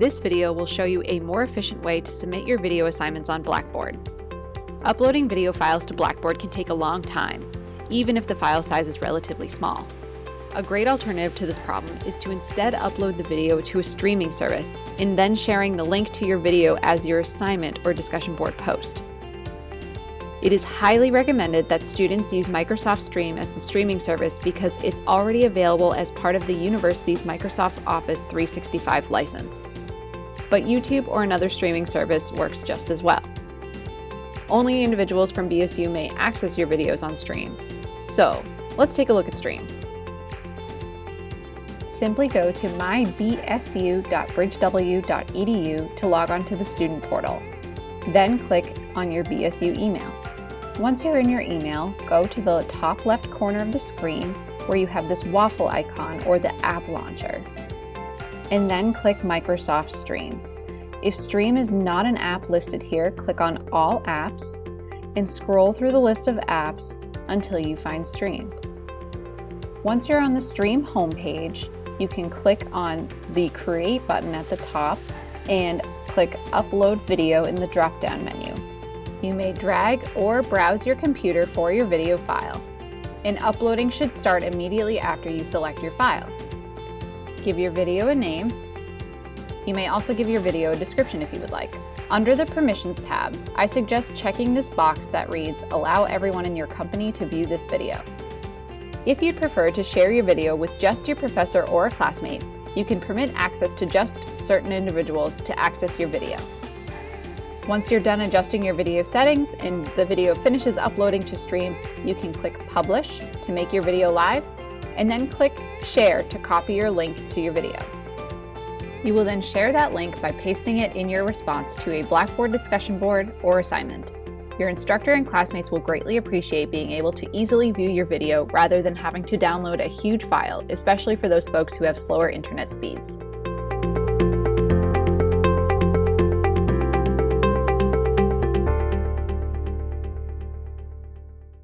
This video will show you a more efficient way to submit your video assignments on Blackboard. Uploading video files to Blackboard can take a long time, even if the file size is relatively small. A great alternative to this problem is to instead upload the video to a streaming service and then sharing the link to your video as your assignment or discussion board post. It is highly recommended that students use Microsoft Stream as the streaming service because it's already available as part of the university's Microsoft Office 365 license. But YouTube or another streaming service works just as well. Only individuals from BSU may access your videos on Stream. So, let's take a look at Stream. Simply go to mybsu.bridgew.edu to log on to the student portal. Then click on your BSU email. Once you're in your email, go to the top left corner of the screen where you have this waffle icon or the app launcher. And then click Microsoft Stream. If Stream is not an app listed here, click on All Apps and scroll through the list of apps until you find Stream. Once you're on the Stream homepage, you can click on the Create button at the top and click Upload Video in the drop-down menu. You may drag or browse your computer for your video file, and uploading should start immediately after you select your file. Give your video a name. You may also give your video a description if you would like. Under the Permissions tab, I suggest checking this box that reads Allow everyone in your company to view this video. If you'd prefer to share your video with just your professor or a classmate, you can permit access to just certain individuals to access your video. Once you're done adjusting your video settings and the video finishes uploading to Stream, you can click Publish to make your video live, and then click Share to copy your link to your video. You will then share that link by pasting it in your response to a Blackboard discussion board or assignment. Your instructor and classmates will greatly appreciate being able to easily view your video rather than having to download a huge file, especially for those folks who have slower internet speeds.